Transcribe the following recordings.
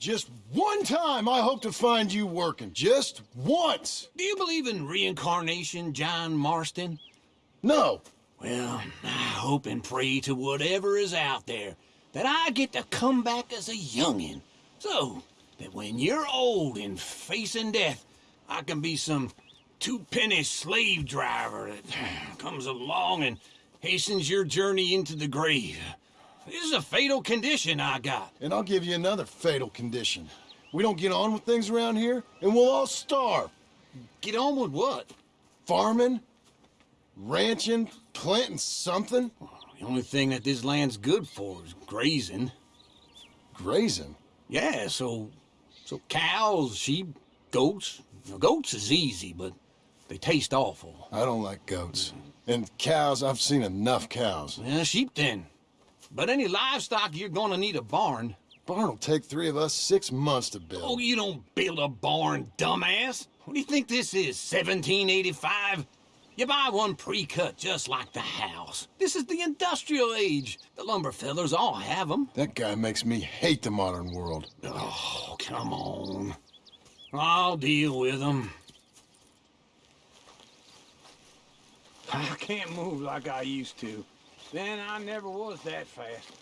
Just one time I hope to find you working. Just once. Do you believe in reincarnation, John Marston? No. Well, I hope and pray to whatever is out there that I get to come back as a youngin'. So that when you're old and facing death, I can be some two-penny slave driver that comes along and hastens your journey into the grave. This is a fatal condition I got. And I'll give you another fatal condition. We don't get on with things around here, and we'll all starve. Get on with what? Farming, ranching, planting something. The only thing that this land's good for is grazing. Grazing? Yeah, so so cows, sheep, goats. Now, goats is easy, but they taste awful. I don't like goats. And cows, I've seen enough cows. Yeah, sheep then. But any livestock, you're gonna need a barn. Barn will take three of us six months to build. Oh, you don't build a barn, dumbass. What do you think this is, 1785? You buy one pre-cut just like the house. This is the industrial age. The lumber fellers all have them. That guy makes me hate the modern world. Oh, come on. I'll deal with them. I can't move like I used to. Then I never was that fast.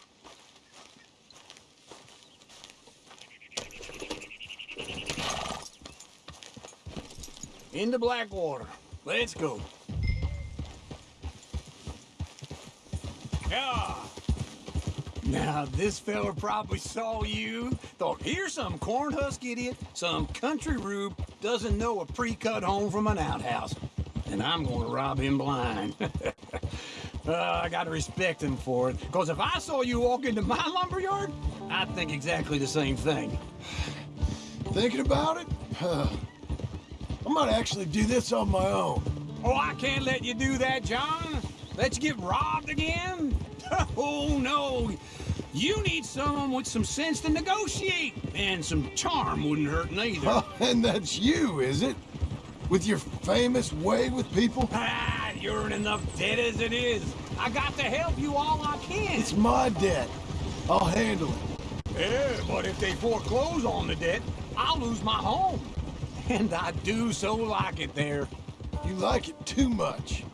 Into Blackwater. Let's go. Yeah. Now, this fella probably saw you, thought, here's some corn husk idiot, some country rube, doesn't know a pre-cut home from an outhouse. And I'm gonna rob him blind. uh, I gotta respect him for it, because if I saw you walk into my lumberyard, I'd think exactly the same thing. Thinking about it? I might actually do this on my own. Oh, I can't let you do that, John. Let you get robbed again? Oh, no. You need someone with some sense to negotiate. And some charm wouldn't hurt neither. Oh, and that's you, is it? With your famous way with people? Ah, you're in enough debt as it is. I got to help you all I can. It's my debt. I'll handle it. Yeah, but if they foreclose on the debt, I'll lose my home. And I do so like it there. You like it too much.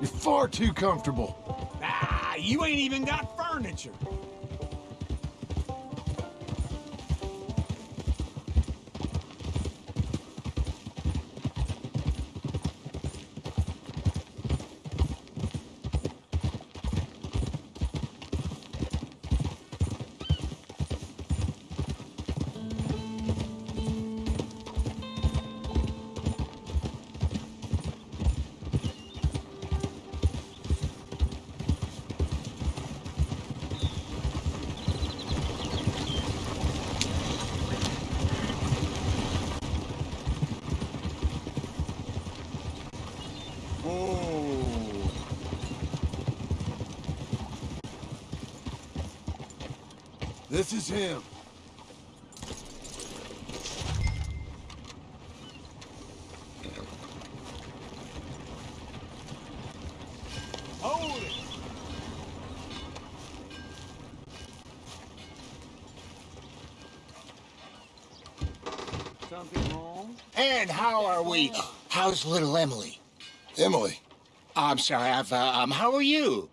You're far too comfortable. Ah, you ain't even got furniture. Him. Hold it. Something wrong? And how are we? How's little Emily? Emily. I'm sorry, I've, uh, um, how are you?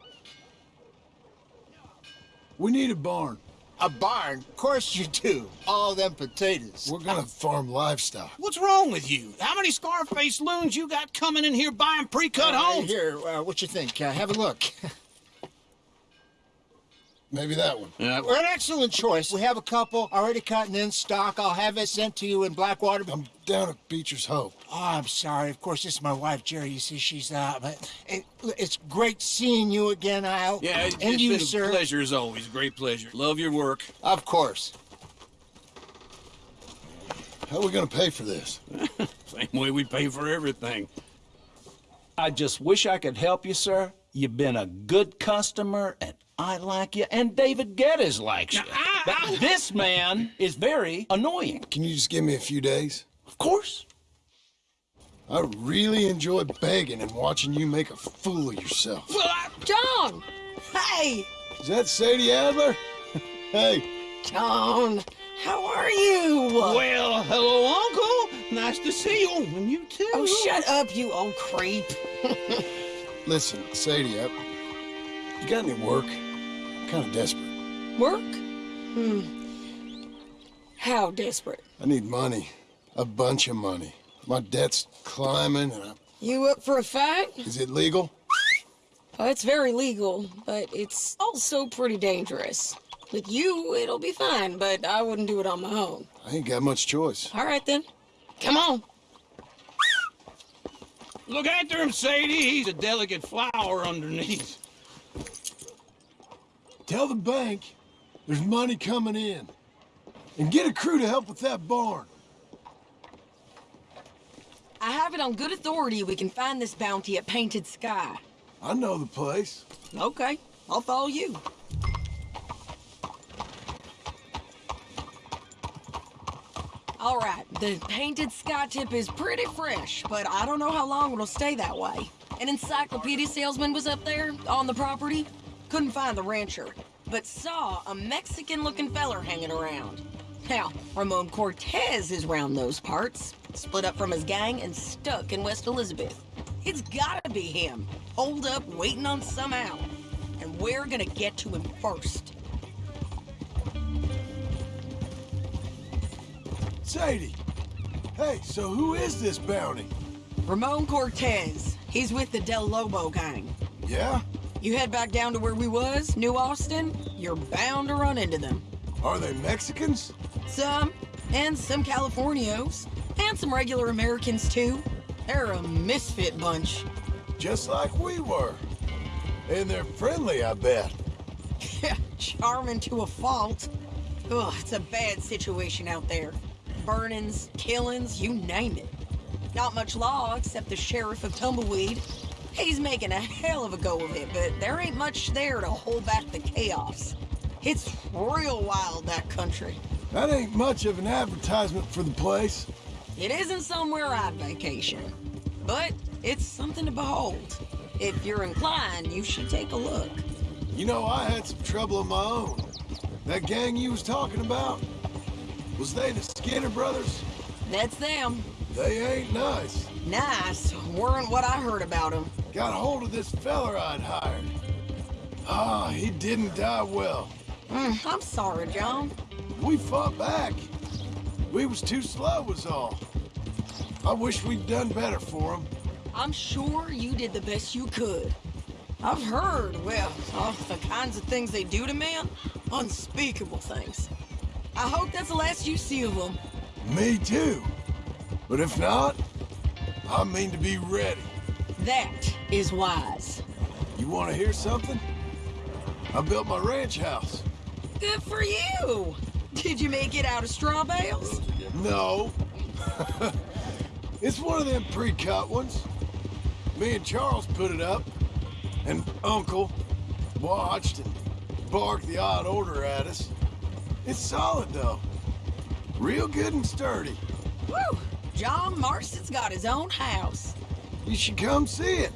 We need a barn. A barn? Of course you do. All them potatoes. We're gonna farm livestock. What's wrong with you? How many Scarface loons you got coming in here buying pre-cut Uh, homes? Here, uh, what you think? Uh, have a look. Maybe that one. Yeah, We're an excellent choice. We have a couple already cut and in stock. I'll have it sent to you in Blackwater. I'm down at Beecher's Hope. Oh, I'm sorry. Of course, this is my wife, Jerry. You see, she's uh, but it, it's great seeing you again, Al. yeah it's, and it's you, been sir. a pleasure as always. Great pleasure. Love your work. Of course. How are we gonna pay for this? Same way we pay for everything. I just wish I could help you, sir. You've been a good customer, and I like you, and David Geddes likes you. Now, I- but I- this man is very annoying. Can you just give me a few days? Of course. I really enjoy begging and watching you make a fool of yourself. Well, I, John! Hey! Is that Sadie Adler? hey, John! How are you? Well, hello, Uncle. Nice to see you. And you too. Oh, shut up, you old creep. Listen, Sadie, I, you got any work? I'm kind of desperate. Work? Hmm. How desperate? I need money. A bunch of money. My debt's climbing, and I, You up for a fight? is it legal? Oh, it's very legal, but it's also pretty dangerous. With you, it'll be fine, but I wouldn't do it on my own. I ain't got much choice. All right, then. Come on. Look after him, Sadie. He's a delicate flower underneath. Tell the bank there's money coming in. And get a crew to help with that barn. I have it on good authority we can find this bounty at Painted Sky. I know the place. Okay, I'll follow you. All right, the painted sky tip is pretty fresh, but I don't know how long it'll stay that way. An encyclopedia salesman was up there on the property. Couldn't find the rancher, but saw a Mexican-looking feller hanging around. Now, Ramon Cortez is round those parts, split up from his gang and stuck in West Elizabeth. It's gotta be him, holed up waiting on some out. And we're gonna get to him first. Sadie. Hey, so who is this bounty? Ramon Cortez. He's with the Del Lobo gang. Yeah? You head back down to where we was, New Austin, you're bound to run into them. Are they Mexicans? Some, and some Californios, and some regular Americans too. They're a misfit bunch. Just like we were. And they're friendly, I bet. Charming to a fault. Ugh, it's a bad situation out there. Burnings, killings, you name it. Not much law except the sheriff of Tumbleweed. He's making a hell of a go of it, but there ain't much there to hold back the chaos. It's real wild, that country. That ain't much of an advertisement for the place. It isn't somewhere I'd vacation, but it's something to behold. If you're inclined, you should take a look. You know, I had some trouble of my own. That gang you was talking about, was they the Skinner brothers? That's them. They ain't nice. Nice. Weren't what I heard about them. Got hold of this feller I'd hired. Ah, he didn't die well. Mm, I'm sorry, John. We fought back. We was too slow was all. I wish we'd done better for him. I'm sure you did the best you could. I've heard, well, oh, the kinds of things they do to men. Unspeakable things. I hope that's the last you see of them. Me too. But if not, I mean to be ready. That is wise. You want to hear something? I built my ranch house. Good for you. Did you make it out of straw bales? No. it's one of them pre-cut ones. Me and Charles put it up, and Uncle watched and barked the odd order at us. It's solid, though. Real good and sturdy. Woo! John Marston's got his own house. You should come see it.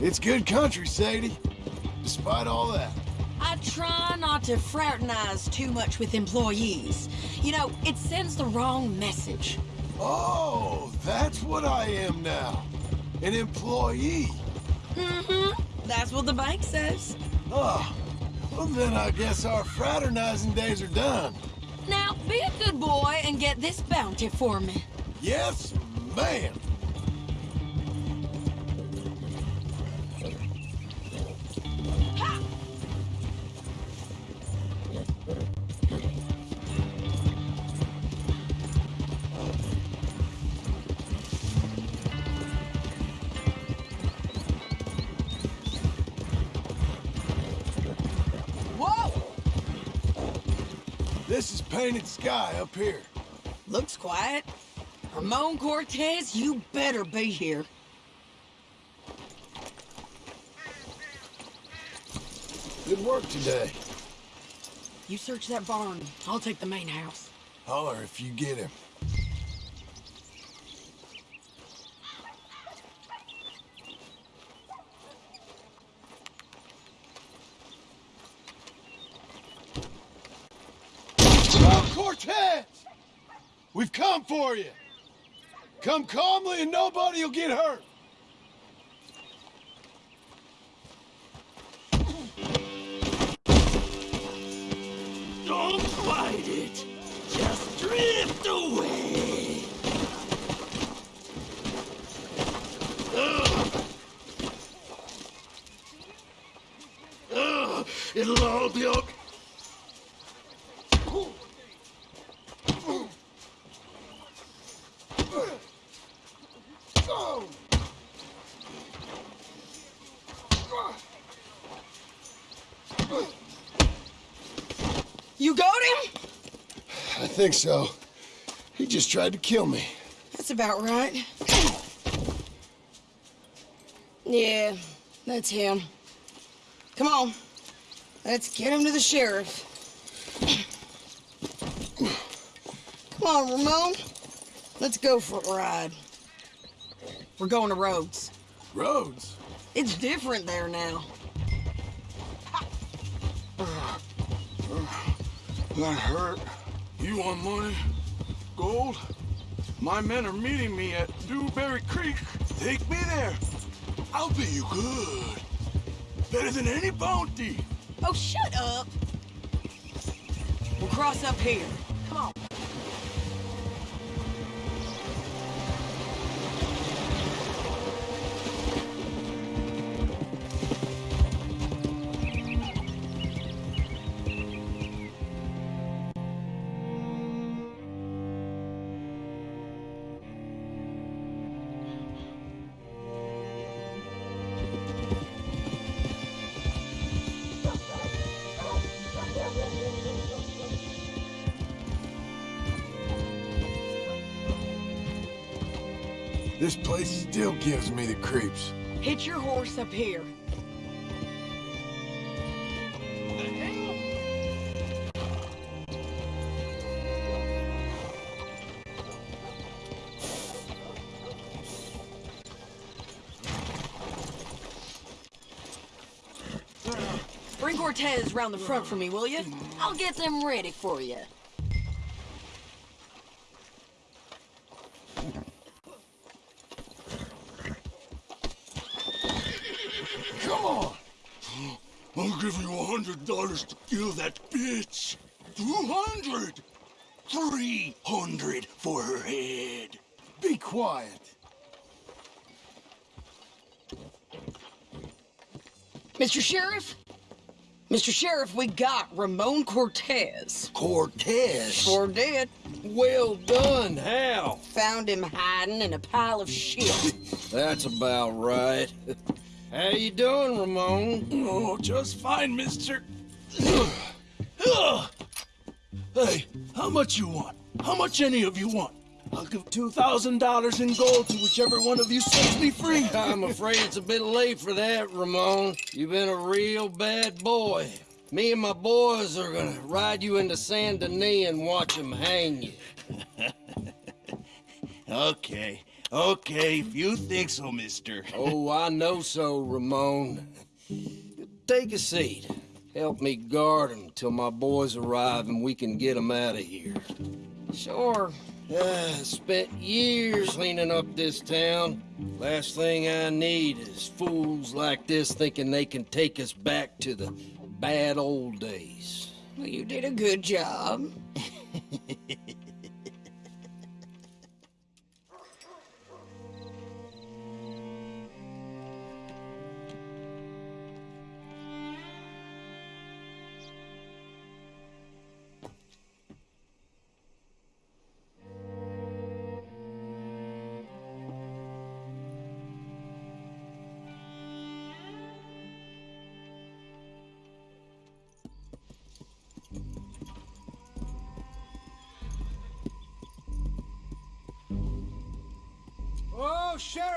It's good country, Sadie. Despite all that. I try not to fraternize too much with employees. You know, it sends the wrong message. Oh, that's what I am now. An employee. Mm-hmm. That's what the bank says. Oh, well then I guess our fraternizing days are done. Now, be a good boy and get this bounty for me. Yes, ma'am. This is painted sky up here. Looks quiet. Ramon Cortez, you better be here. Good work today. You search that barn. I'll take the main house. Holler if you get him. Oh, Cortez! We've come for you. Come calmly and nobody will get hurt. Don't fight it. Just drift away. Ugh. Ugh. It'll all be okay. You got him? I think so. He just tried to kill me. That's about right. Yeah, that's him. Come on. Let's get him to the sheriff. Come on, Ramon. Let's go for a ride. We're going to Rhodes. Rhodes? It's different there now. That hurt. You want money? Gold? My men are meeting me at Dewberry Creek. Take me there. I'll pay you good. Better than any bounty. Oh, shut up. We'll cross up here. Come on. Still gives me the creeps. Hitch your horse up here. Bring Cortez round the front for me, will you? I'll get them ready for you. Come on! I'll give you a hundred dollars kill that bitch. Two hundred. Three hundred for her head. Be quiet. Mr. Sheriff? Mr. Sheriff, we got Ramon Cortez. Cortez. Sure did. Well done, Hal. Found him hiding in a pile of shit. That's about right. How you doing, Ramon? Oh, just fine, mister. Hey, how much you want? How much any of you want? I'll give $2,000 in gold to whichever one of you sets me free. I'm afraid it's a bit late for that, Ramon. You've been a real bad boy. Me and my boys are gonna ride you into Saint Denis and watch them hang you. Okay. Okay, if you think so, oh, mister. Oh, I know so, Ramon. Take a seat. Help me guard them till my boys arrive and we can get them out of here. Sure. Ah, spent years cleaning up this town. Last thing I need is fools like this thinking they can take us back to the bad old days. Well, you did a good job.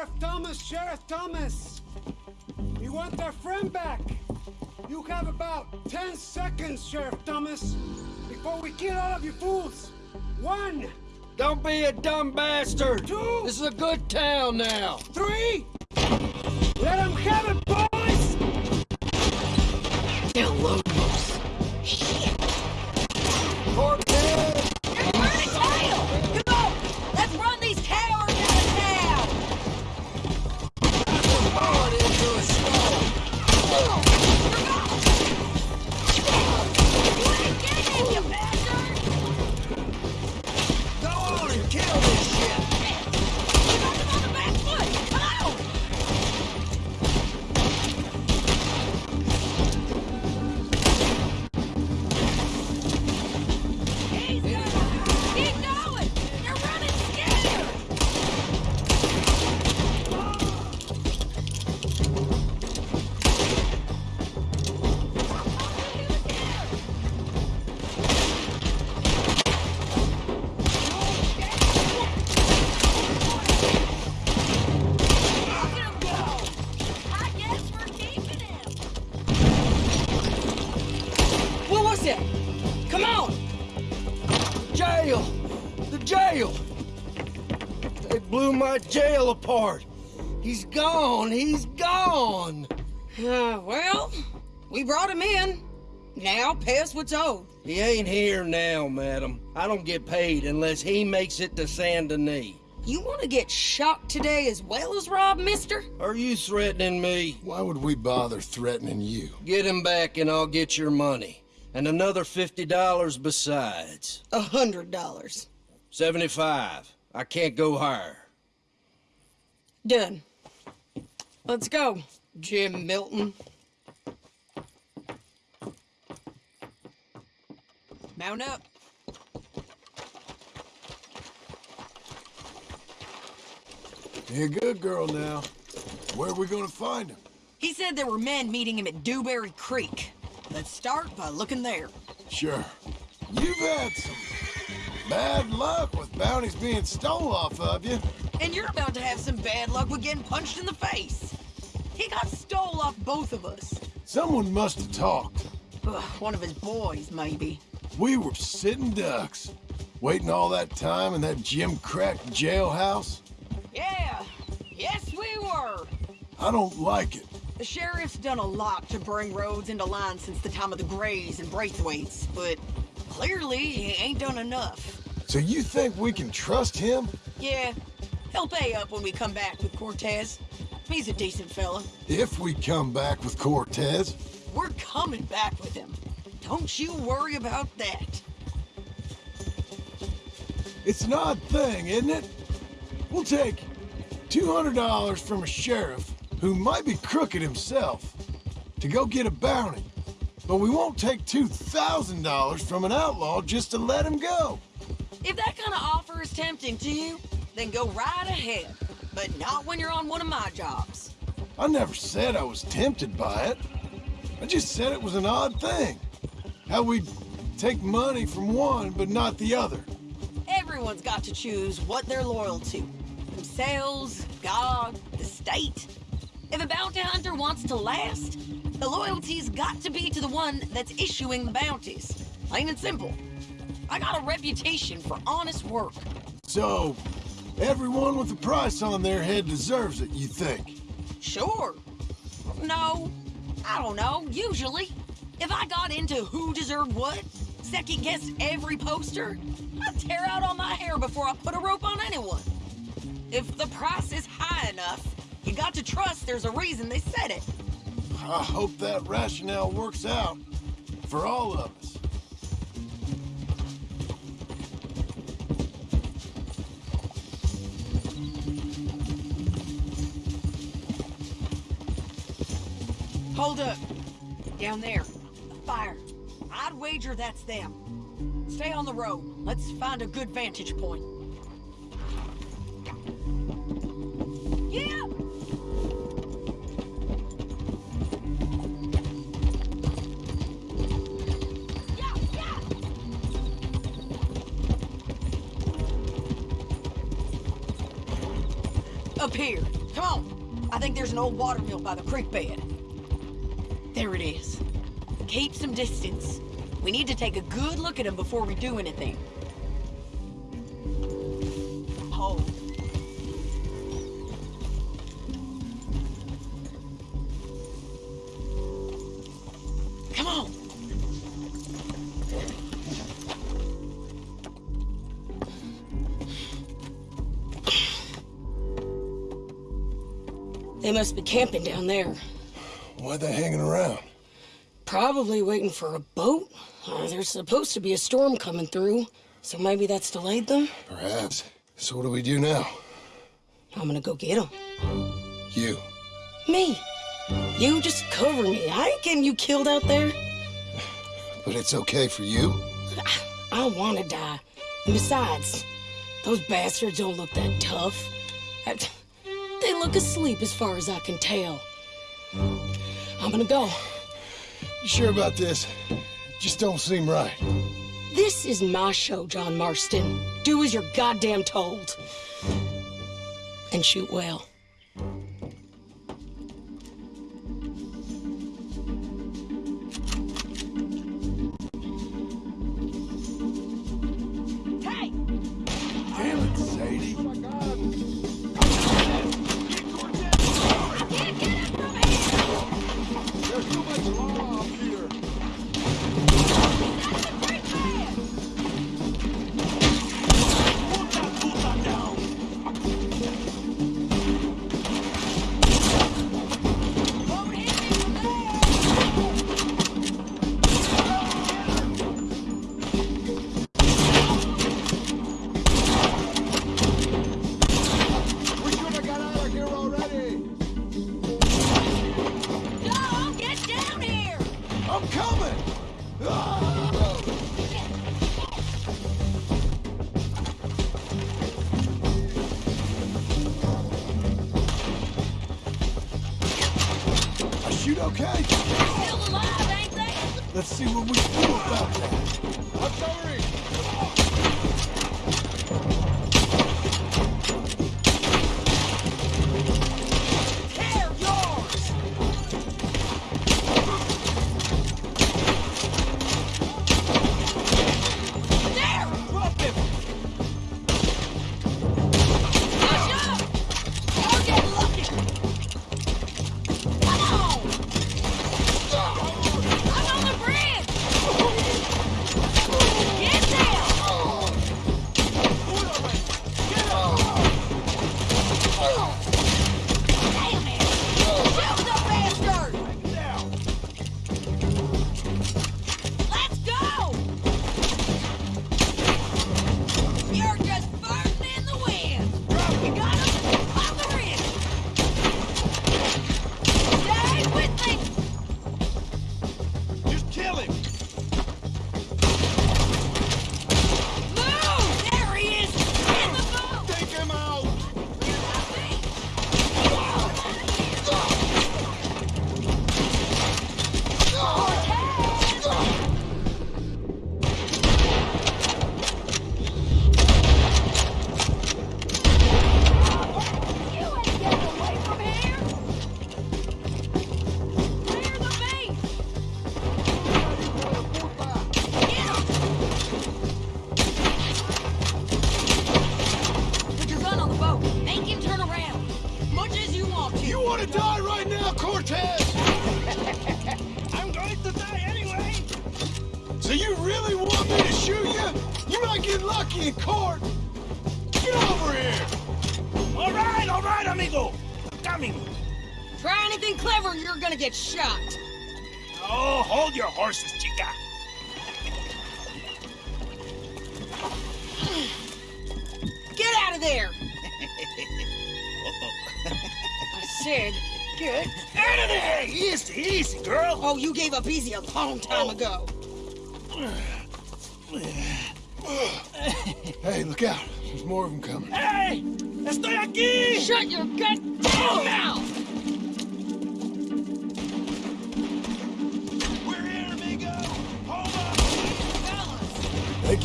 Sheriff Thomas, Sheriff Thomas! We want our friend back! You have about 10 seconds, Sheriff Thomas, before we kill all of you fools! One, Don't be a dumb bastard! Two. This is a good town now! three! Let them have it, blew my jail apart. He's gone. He's gone. Uh, well, we brought him in. Now pay us what's owed. He ain't here now, madam. I don't get paid unless he makes it to Saint Denis. You want to get shot today as well as Rob, mister? Are you threatening me? Why would we bother threatening you? Get him back and I'll get your money. And another $50 besides. A hundred dollars. 75. I can't go higher. Done. Let's go, Jim Milton. Mount up. You're a good girl now. Where are we gonna find him? He said there were men meeting him at Dewberry Creek. Let's start by looking there. Sure. You've had some bad luck with bounties being stole off of you. And you're about to have some bad luck with getting punched in the face. He got stole off both of us. Someone must have talked. Ugh, one of his boys, maybe. We were sitting ducks, waiting all that time in that Jim Crack jailhouse. Yeah, yes we were. I don't like it. The sheriff's done a lot to bring Rhodes into line since the time of the Grays and Braithwaites, but clearly he ain't done enough. So you think we can trust him? Yeah, he'll pay up when we come back with Cortez. He's a decent fella. If we come back with Cortez? We're coming back with him. Don't you worry about that. It's an odd thing, isn't it? We'll take $200 from a sheriff who might be crooked himself to go get a bounty. But we won't take $2,000 from an outlaw just to let him go. If that kind of offer is tempting to you, then go right ahead. But not when you're on one of my jobs. I never said I was tempted by it. I just said it was an odd thing. How we take money from one but not the other. Everyone's got to choose what they're loyal to. Themselves, God, the state. If a bounty hunter wants to last, the loyalty's got to be to the one that's issuing the bounties. Plain and simple. I got a reputation for honest work. So, everyone with a price on their head deserves it, you think? Sure. No, I don't know, usually. If I got into who deserved what, second guessed every poster, I'd tear out all my hair before I put a rope on anyone. If the price is high enough, you got to trust there's a reason they said it. I hope that rationale works out for all of us. Hold up. Down there. Fire. I'd wager that's them. Stay on the road. Let's find a good vantage point. An old water mill by the creek bed. There it is. Keep some distance. We need to take a good look at him before we do anything. They must be camping down there. Why are they hanging around? Probably waiting for a boat. Uh, there's supposed to be a storm coming through, so maybe that's delayed them. Perhaps. So what do we do now? I'm gonna go get them. You. Me. You just cover me. I ain't getting you killed out there. But it's okay for you? I want to die. And besides, those bastards don't look that tough. I- They look asleep as far as I can tell. I'm gonna go. You sure about this? Just don't seem right. This is my show, John Marston. Do as you're goddamn told. And shoot well. Oh, hold your horses, chica. Get out of there! I said, get out of there! Easy, easy, girl. Oh, you gave up easy a long time oh. ago. Hey, look out. There's more of them coming. Hey, estoy aquí. Shut your goddamn mouth!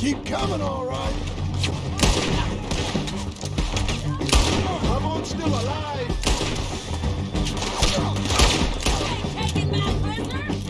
Keep coming, all right. I'm still alive. You ain't taking my prisoner!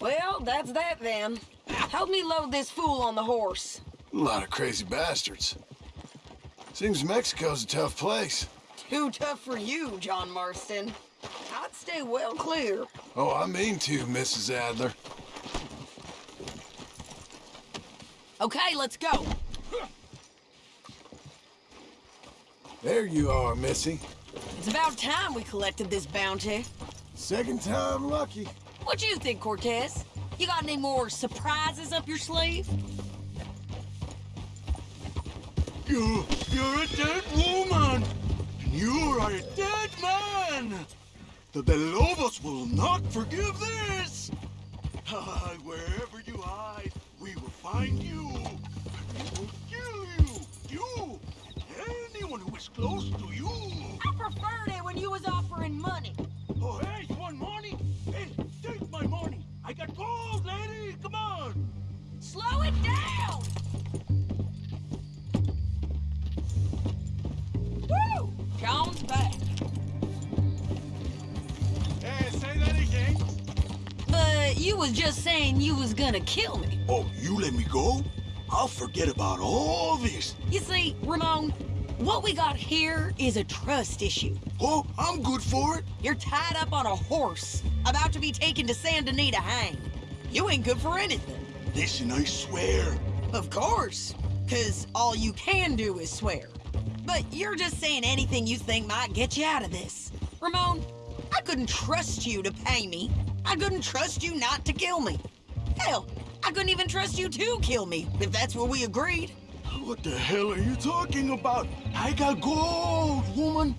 Well, that's that then. Help me load this fool on the horse. A lot of crazy bastards. Seems Mexico's a tough place. Too tough for you, John Marston. I'd stay well clear. Oh, I mean to, Mrs. Adler. Okay, let's go. There you are, Missy. It's about time we collected this bounty. Second time lucky. What do you think, Cortez? You got any more surprises up your sleeve? You, you're a dead woman. And you are a dead man. The Del Lobos will not forgive this. Ah, wherever you hide, we will find you. And we will kill you. You. Anyone who is close to you. Was just saying you was gonna kill me. Oh, you let me go? I'll forget about all this. You see, Ramon, what we got here is a trust issue. Oh, I'm good for it. You're tied up on a horse, about to be taken to San Denis to hang. You ain't good for anything. Listen, I swear. Of course, because all you can do is swear. But you're just saying anything you think might get you out of this. Ramon, I couldn't trust you to pay me. I couldn't trust you not to kill me. Hell, I couldn't even trust you to kill me, if that's what we agreed. What the hell are you talking about? I got gold, woman.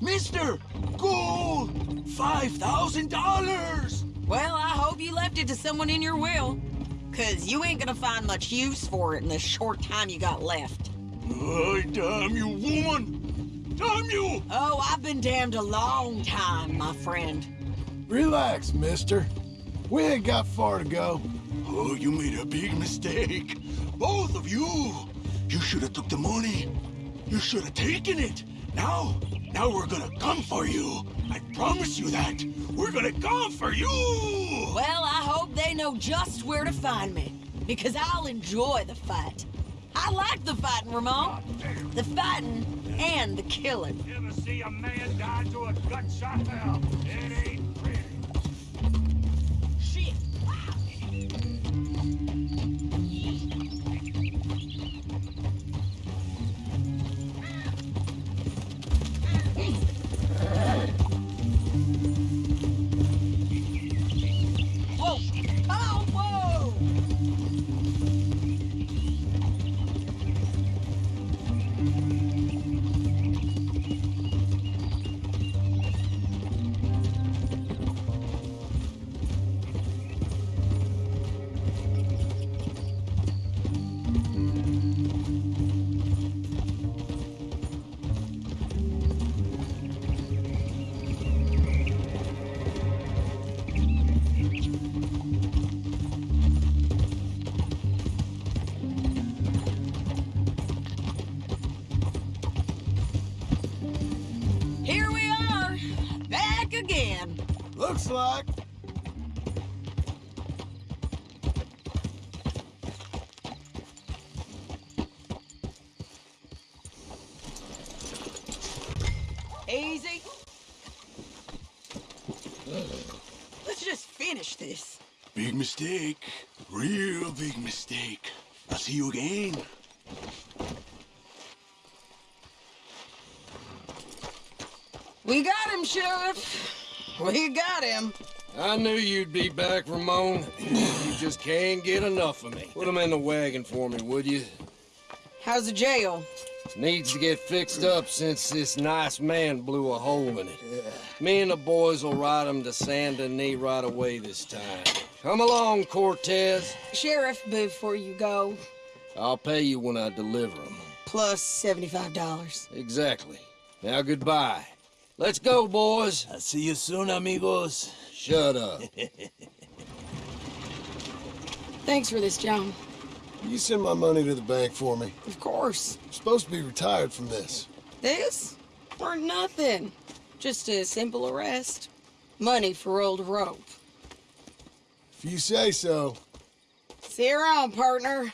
Mister! Gold! $5,000! Well, I hope you left it to someone in your will. Cause you ain't gonna find much use for it in the short time you got left. Oh, damn you, woman! Damn you! Oh, I've been damned a long time, my friend. Relax, mister. We ain't got far to go. Oh, you made a big mistake. Both of you. You should have took the money. You should have taken it. Now, now we're gonna come for you. I promise you that. We're gonna come for you. Well, I hope they know just where to find me. Because I'll enjoy the fight. I like the fighting, Ramon. The fighting and the killing. Ever see a man die to a gunshot? Hell, it Easy. Let's just finish this. Big mistake. Real big mistake. I'll see you again. We got him, Sheriff. We got him. I knew you'd be back, Ramon. You just can't get enough of me. Put him in the wagon for me, would you? How's the jail? Needs to get fixed up since this nice man blew a hole in it. Me and the boys will ride him to Saint Denis right away this time. Come along, Cortez. Sheriff, before you go, I'll pay you when I deliver him. plus $75. Exactly. Now goodbye. Let's go, boys. I'll see you soon, amigos. Shut up. Thanks for this, John. You send my money to the bank for me. Of course. I'm supposed to be retired from this. This? For nothing. Just a simple arrest. Money for old rope. If you say so. See you around, partner.